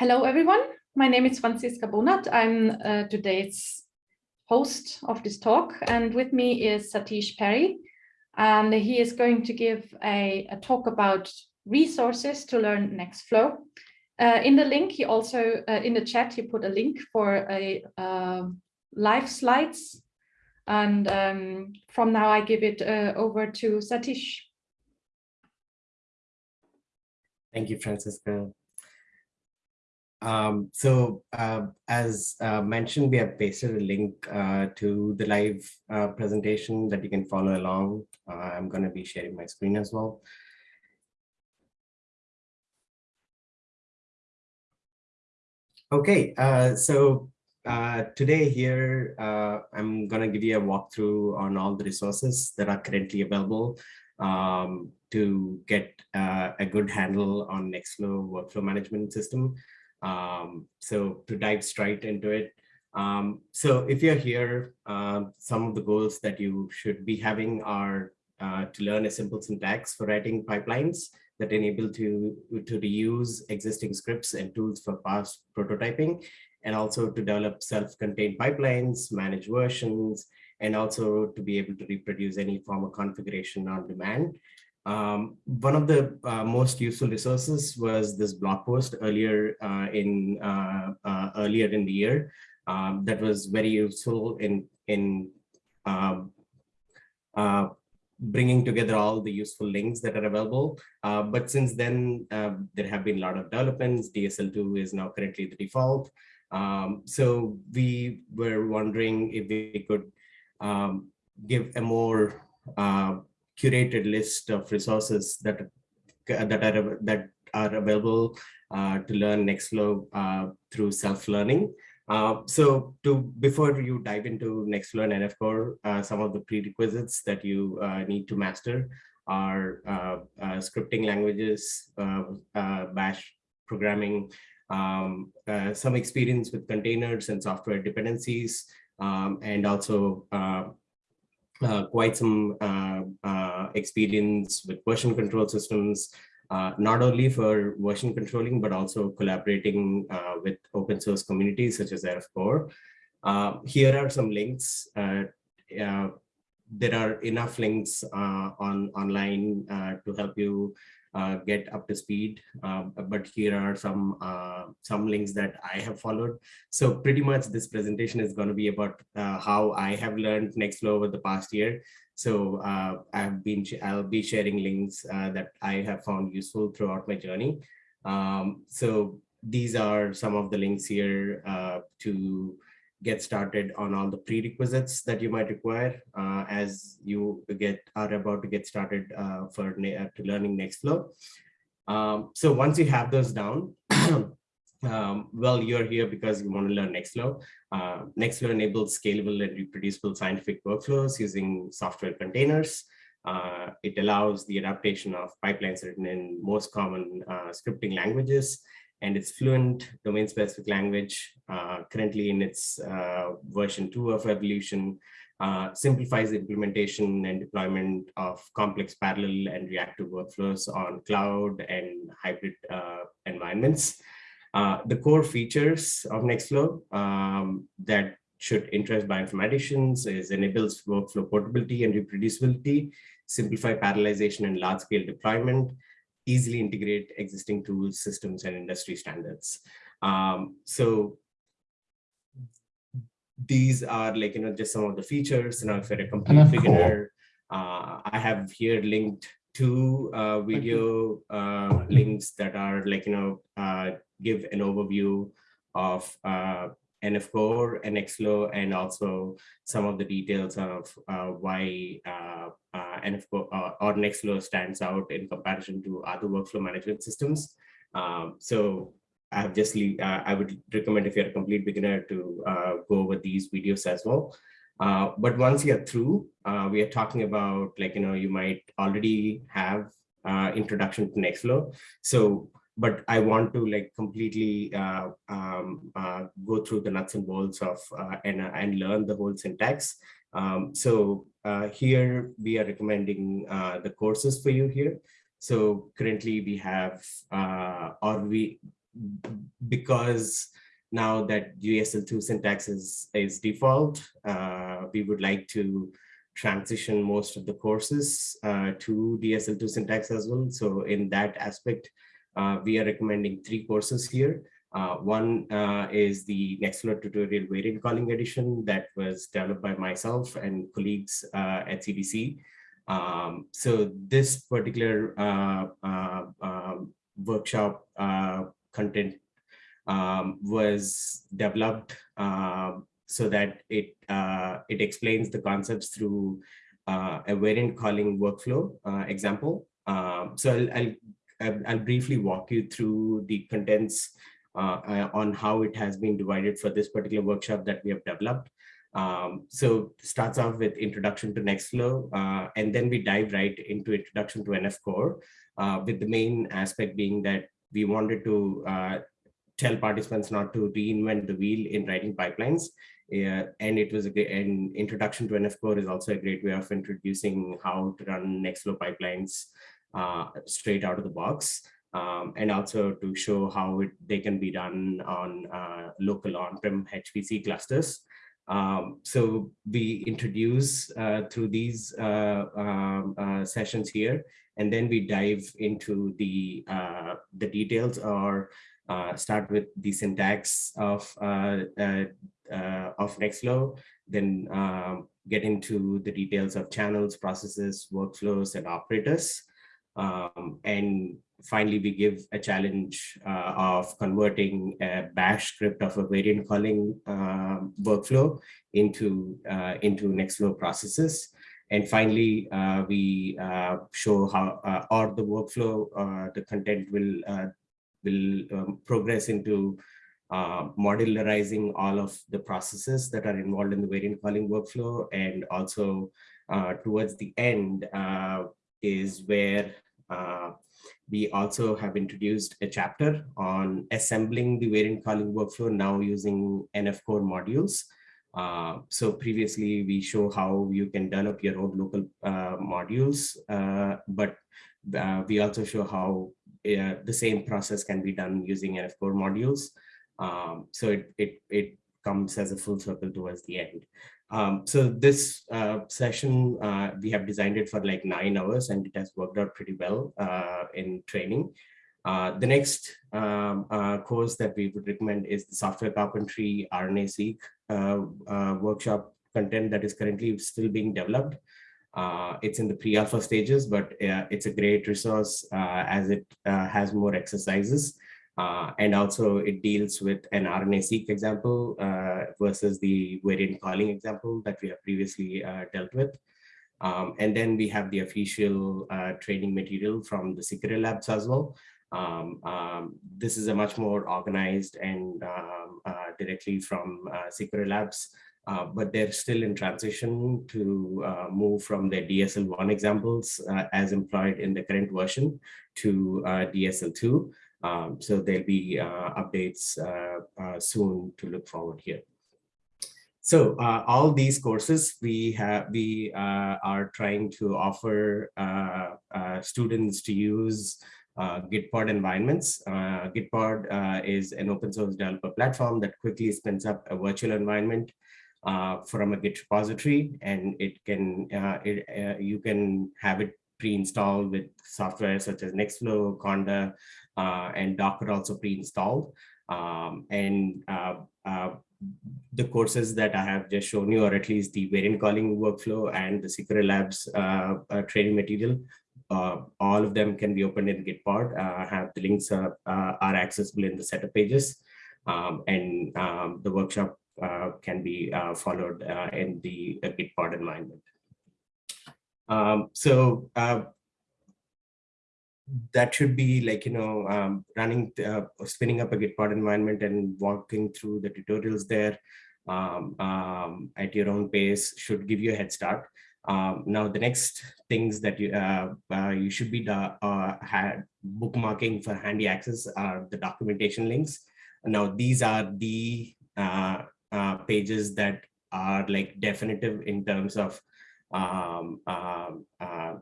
Hello, everyone. My name is Franziska Bonath. I'm uh, today's host of this talk, and with me is Sateesh Peri, and he is going to give a, a talk about resources to learn Nextflow. Uh, in the link, he also, uh, in the chat, he put a link for a uh, live slides. And um, from now, I give it uh, over to Sateesh. Thank you, Franziska. Um, so uh, as uh, mentioned, we have pasted a link uh, to the live uh, presentation that you can follow along. Uh, I'm going to be sharing my screen as well. Okay, uh, so today here, I'm going to give you a walkthrough on all the resources that are currently available um, to get a good handle on Nextflow workflow management system. Um, so to dive straight into it. Um, so if you're here, uh, some of the goals that you should be having are uh, to learn a simple syntax for writing pipelines that enable to, to reuse existing scripts and tools for fast prototyping, and also to develop self-contained pipelines, manage versions, and also to be able to reproduce any form of configuration on demand. Um, one of the uh, most useful resources was this blog post earlier uh, in uh, uh earlier in the year um, that was very useful in in um, uh, bringing together all the useful links that are available. Uh, but since then, there have been a lot of developments. DSL2 is now currently the default. Um, so we were wondering if we could um, give a more curated list of resources that that are that are available uh, to learn Nextflow uh, through self-learning. Uh, so to before you dive into Nextflow and NF Core, uh, some of the prerequisites that you uh, need to master are uh, scripting languages, bash programming, um, some experience with containers and software dependencies, um, and also uh, quite some uh, uh, experience with version control systems, not only for version controlling, but also collaborating with open source communities such as NF Core. Here are some links. There are enough links on online to help you uh, get up to speed. Uh, but here are some uh, some links that I have followed. So pretty much this presentation is going to be about uh, how I have learned Nextflow over the past year. So uh, I've been I'll be sharing links uh, that I have found useful throughout my journey. Um, so these are some of the links here to get started on all the prerequisites that you might require uh, as you get are about to get started uh, for uh, to learning Nextflow. Um, so once you have those down, um, well, you're here because you want to learn Nextflow. Uh, Nextflow enables scalable and reproducible scientific workflows using software containers. Uh, it allows the adaptation of pipelines written in most common uh, scripting languages and it's fluent domain specific language uh, currently in its uh, version two of evolution uh, simplifies the implementation and deployment of complex parallel and reactive workflows on cloud and hybrid uh, environments. Uh, the core features of Nextflow um, that should interest bioinformaticians is enables workflow portability and reproducibility, simplify parallelization and large-scale deployment, easily integrate existing tools, systems, and industry standards. Um, so these are like, you know, just some of the features. You know, if you're a complete beginner, uh, I have here linked two uh, video uh, links that are like, you know, uh, give an overview of uh, NF Core, Nextflow, and also some of the details of uh, why uh, uh, NF Core uh, or Nextflow stands out in comparison to other workflow management systems. Um, so I have just uh, I would recommend if you're a complete beginner to uh, go over these videos as well. but once you're through, we are talking about like, you know, you might already have introduction to Nextflow. So but I want to like completely uh, um, uh, go through the nuts and bolts of uh, and, uh, and learn the whole syntax. Um, so uh, here we are recommending uh, the courses for you here. So currently we have, or we, because now that DSL2 syntax is, is default, uh, we would like to transition most of the courses uh, to DSL2 syntax as well. So in that aspect, uh, we are recommending three courses here. Uh, one uh, is the Nextflow tutorial variant calling edition that was developed by myself and colleagues uh, at CBC. Um, so this particular uh, uh, um, workshop content um, was developed so that it it explains the concepts through a variant calling workflow example. Um, so I'll, I'll, I'll briefly walk you through the contents uh, uh, on how it has been divided for this particular workshop that we have developed. Um, so starts off with introduction to Nextflow, uh, and then we dive right into introduction to NF Core, uh, with the main aspect being that we wanted to uh, tell participants not to reinvent the wheel in writing pipelines. Uh, and it was a great, an introduction to NF Core is also a great way of introducing how to run Nextflow pipelines straight out of the box um, and also to show how it, they can be done on uh, local on-prem HPC clusters. Um, so we introduce uh, through these uh, um, uh, sessions here, and then we dive into the uh, the details or uh, start with the syntax of of Nextflow, then um, get into the details of channels, processes, workflows, and operators. Um, and finally, we give a challenge uh, of converting a bash script of a variant calling uh, workflow into, uh, into Nextflow processes. And finally, uh, we uh, show how, uh, or the workflow, the content will, will um, progress into modularizing all of the processes that are involved in the variant calling workflow. And also towards the end is where uh, we also have introduced a chapter on assembling the variant calling workflow now using NF core modules. Uh, so previously we show how you can develop your own local uh, modules, uh, but uh, we also show how uh, the same process can be done using NF core modules. Um, so it, it, it comes as a full circle towards the end. Um, so this uh, session, uh, we have designed it for like nine hours and it has worked out pretty well uh, in training. Uh, the next um, uh, course that we would recommend is the software carpentry RNA-seq uh, workshop content that is currently still being developed. it's in the pre-alpha stages, but it's a great resource as it has more exercises. Uh, and also it deals with an RNA-seq example uh, versus the variant calling example that we have previously uh, dealt with. Um, and then we have the official uh, training material from the Seqera Labs as well. Um, um, this is a much more organized and um, uh, directly from uh, Seqera Labs, but they're still in transition to move from their DSL1 examples as employed in the current version to DSL2. Um, so there'll be uh, updates uh, uh, soon to look forward here. So uh, all these courses we have, we uh, are trying to offer uh, students to use Gitpod environments. Gitpod is an open source developer platform that quickly spins up a virtual environment from a Git repository, and it can it, you can have it pre-installed with software such as Nextflow, Conda, and Docker also pre-installed. Um, and uh, uh, the courses that I have just shown you, or at least the variant calling workflow and the Seqera Labs training material, uh, all of them can be opened in Gitpod. Uh, have the links uh, are accessible in the setup pages, um, and um, the workshop can be followed in the Gitpod environment. Um, so that should be like, you know, um, running, uh, spinning up a Gitpod environment and walking through the tutorials there um, um, at your own pace should give you a head start. Um, now, the next things that you uh, uh, you should be uh, bookmarking for handy access are the documentation links. Now, these are the uh, uh, pages that are like definitive in terms of um, um, uh,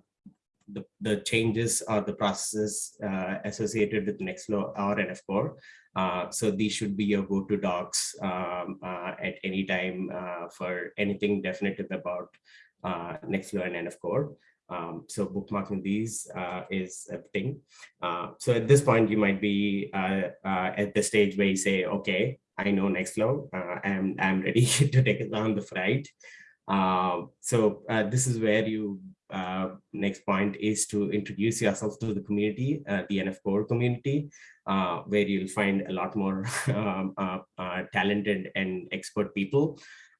the, the changes or the processes uh, associated with Nextflow or NF Core. Uh, so these should be your go-to docs um, uh, at any time uh, for anything definitive about uh, Nextflow and NF Core. Um, so bookmarking these uh, is a thing. Uh, so at this point, you might be uh, at the stage where you say, okay, I know Nextflow, I'm, I'm ready to take it on the flight. Uh, so this is where you, next point is to introduce yourself to the community, the NF Core community, where you'll find a lot more um, talented and expert people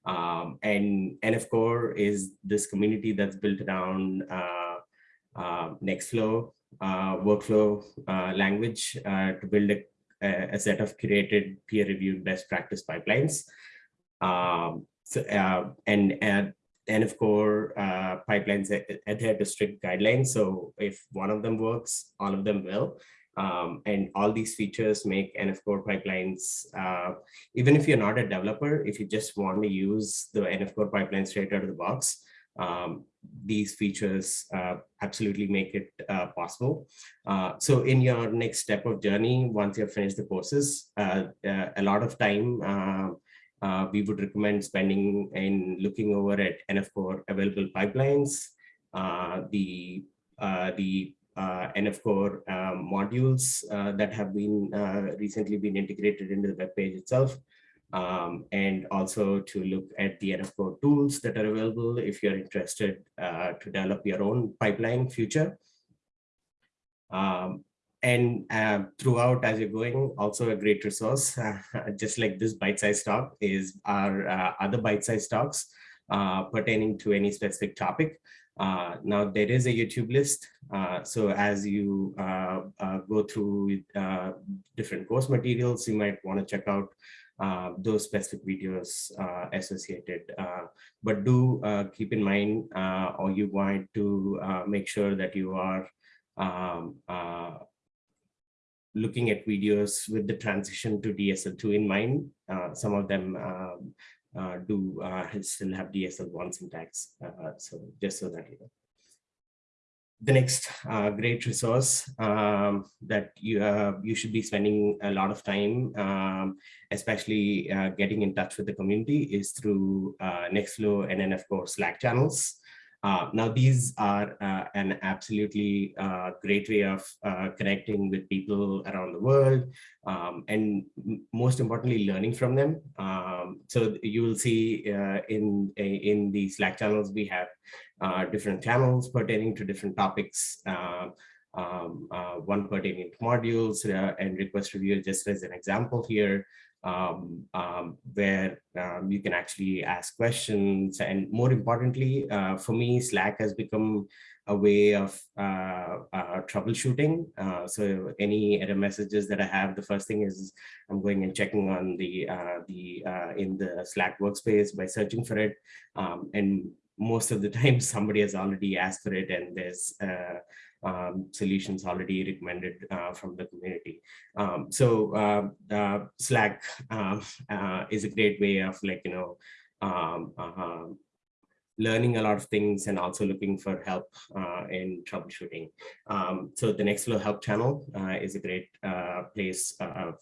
um, and NF Core is this community that's built around uh, uh, Nextflow uh, workflow uh, language uh, to build a, a, set of curated peer-reviewed best practice pipelines. Um, so, uh, and, and NF Core pipelines adhere to strict guidelines. So if one of them works, all of them will. Um, and all these features make NF Core pipelines, uh, even if you're not a developer, if you just want to use the NF Core pipeline straight out of the box, um, these features uh, absolutely make it uh, possible. Uh, so in your next step of journey, once you've finished the courses, uh, uh, a lot of time we would recommend spending in looking over at NF Core available pipelines, the the uh, NF Core um, modules uh, that have been uh, recently been integrated into the web page itself. Um, and also to look at the NF Core tools that are available if you're interested uh, to develop your own pipeline future. Um, and uh, throughout as you're going, also a great resource, just like this bite-sized talk is our uh, other bite-sized talks pertaining to any specific topic. Uh, now there is a YouTube list. Uh, so as you uh, uh go through uh, different course materials, you might want to check out uh, those specific videos associated. but do keep in mind, or you want to make sure that you are um, looking at videos with the transition to DSL2 in mind. some of them um, uh, do uh, still have DSL1 syntax. Uh, so just so that you know. The next uh, great resource um, that you uh, you should be spending a lot of time, um, especially uh, getting in touch with the community, is through Nextflow and NF Core Slack channels. Uh, now, these are uh, an absolutely uh, great way of uh, connecting with people around the world um, and most importantly, learning from them. Um, so you will see uh, in, in the Slack channels, we have different channels pertaining to different topics. Um, one pertaining to modules and request review just as an example here um, um, where um, you can actually ask questions. And more importantly, uh, for me, Slack has become a way of uh, uh, troubleshooting. Uh, so any error messages that I have, the first thing is I'm going and checking on the uh, the uh, in the Slack workspace by searching for it. Um, and most of the time, somebody has already asked for it, and there's um, solutions already recommended uh, from the community. Um, so uh, uh, Slack um, uh, is a great way of like, you know, um, uh, learning a lot of things and also looking for help in troubleshooting. Um, so the Nextflow help channel is a great place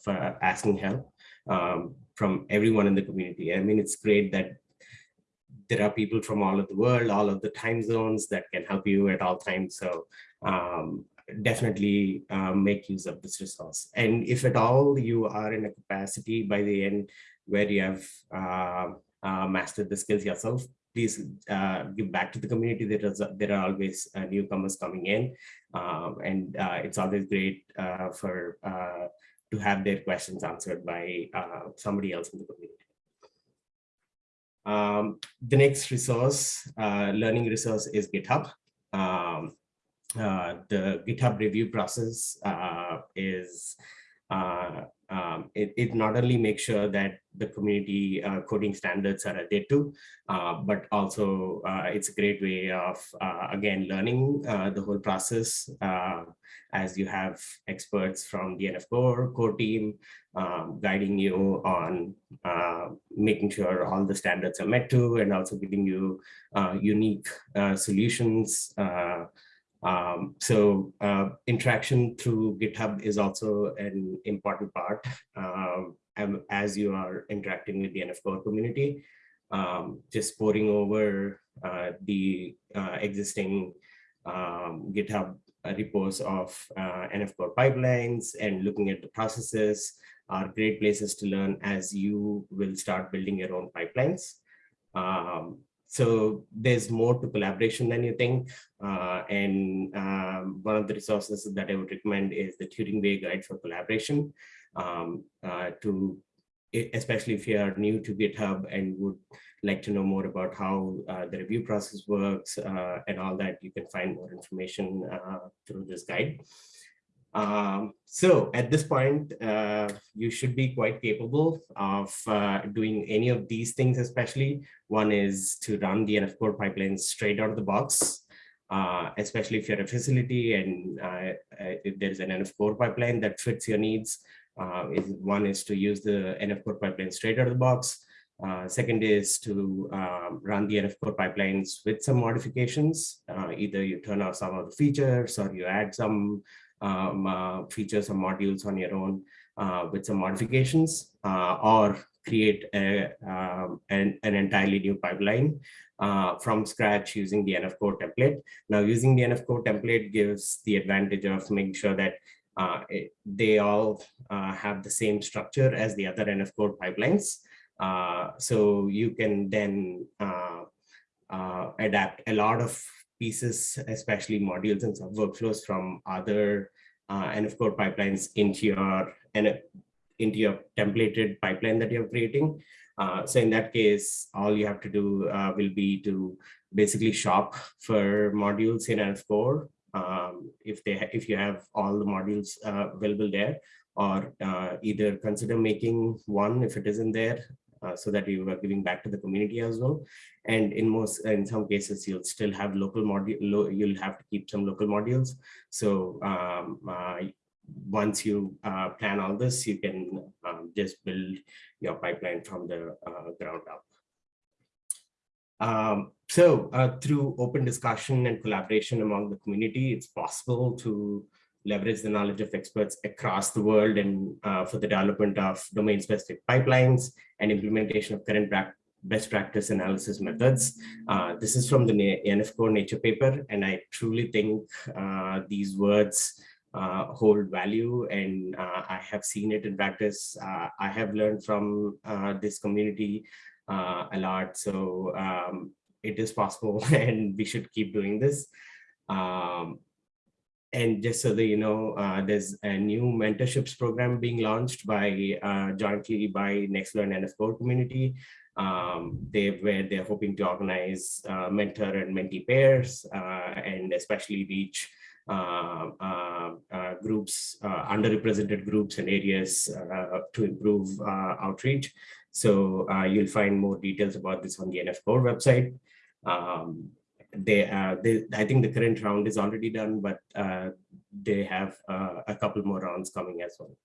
for asking help um, from everyone in the community. I mean, it's great that there are people from all of the world, all of the time zones that can help you at all times. So um, definitely um, make use of this resource. And if at all you are in a capacity by the end where you have uh, uh, mastered the skills yourself, please uh, give back to the community. There, is, there are always uh, newcomers coming in, um, and uh, it's always great for to have their questions answered by somebody else in the community. Um, the next resource, learning resource is GitHub. Um, uh, the GitHub review process uh, is uh, um, it, it, not only makes sure that the community uh, coding standards are adhered to, uh, but also uh, it's a great way of, again, learning the whole process as you have experts from the NF Core, core team um, guiding you on making sure all the standards are met to and also giving you unique solutions Um, so uh, interaction through GitHub is also an important part um, as you are interacting with the NF Core community. Um, just pouring over uh, the uh, existing um, GitHub repos of uh, NF Core pipelines and looking at the processes are great places to learn as you will start building your own pipelines. Um, so there's more to collaboration than you think. Uh, and um, one of the resources that I would recommend is the Turing Way Guide for Collaboration um, uh, to, especially if you are new to GitHub and would like to know more about how uh, the review process works uh, and all that, you can find more information uh, through this guide. Um, so at this point, uh, you should be quite capable of uh, doing any of these things, especially. One is to run the NF Core pipeline straight out of the box, uh, especially if you're a facility and uh, uh, if there's an NF Core pipeline that fits your needs. Uh, is, one is to use the NF Core pipeline straight out of the box. second is to um, run the NF Core pipelines with some modifications. either you turn off some of the features or you add some um, uh, features or modules on your own uh, with some modifications uh, or create a, um, an, an entirely new pipeline uh, from scratch using the NF Core template. Now using the NF Core template gives the advantage of making sure that uh, it, they all uh, have the same structure as the other NF Core pipelines. so you can then adapt a lot of pieces, especially modules and some workflows from other uh, NF Core pipelines into your into your templated pipeline that you're creating. Uh, so in that case, all you have to do uh, will be to basically shop for modules in NF Core um, if they if you have all the modules uh, available there, or uh, either consider making one if it isn't there uh, so that you are giving back to the community as well. And in most, in some cases, you'll still have local module, you'll have to keep some local modules. So um, uh, once you uh, plan all this, you can um, just build your pipeline from the uh, ground up. Um, so uh, through open discussion and collaboration among the community, it's possible to leverage the knowledge of experts across the world and uh, for the development of domain-specific pipelines and implementation of current best practice analysis methods. Uh, this is from the NF Core Nature paper, and I truly think uh, these words uh, hold value, and uh, I have seen it in practice. Uh, I have learned from this community a lot, so um, it is possible, and we should keep doing this. Um, and just so that you know, uh, there's a new mentorships program being launched by uh, jointly by Nextflow and NF Core community. Um, they where they're hoping to organize uh, mentor and mentee pairs uh, and especially reach uh, uh, groups, underrepresented groups and areas to improve outreach. So you'll find more details about this on the NF Core website. Um, they, uh, they, I think the current round is already done, but uh, they have uh, a couple more rounds coming as well.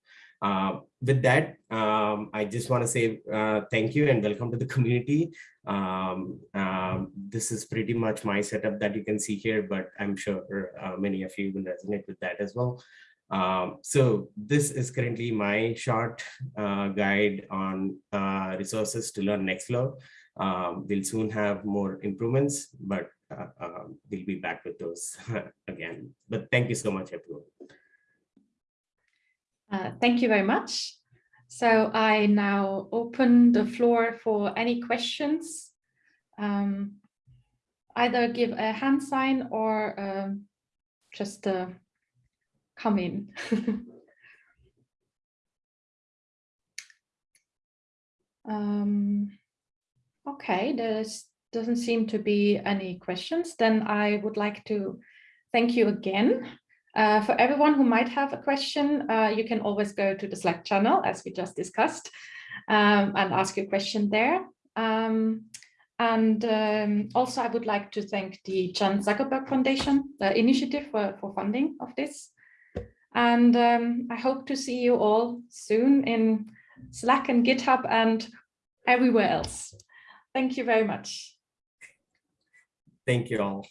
Uh, with that, um, I just want to say uh, thank you and welcome to the community. Um, um, this is pretty much my setup that you can see here, but I'm sure uh, many of you will resonate with that as well. Um, so this is currently my short guide on resources to learn Nextflow. Um, we'll soon have more improvements, but um, we'll be back with those again. But thank you so much, everyone. Uh, thank you very much. So I now open the floor for any questions. Um, either give a hand sign or uh, just uh, come in. um, okay, there's doesn't seem to be any questions, then I would like to thank you again. Uh, for everyone who might have a question, uh, you can always go to the Slack channel, as we just discussed, um, and ask your question there. Um, and um, also, I would like to thank the Chan Zuckerberg Foundation, the initiative for, for funding of this. And um, I hope to see you all soon in Slack and GitHub and everywhere else. Thank you very much. Thank you all.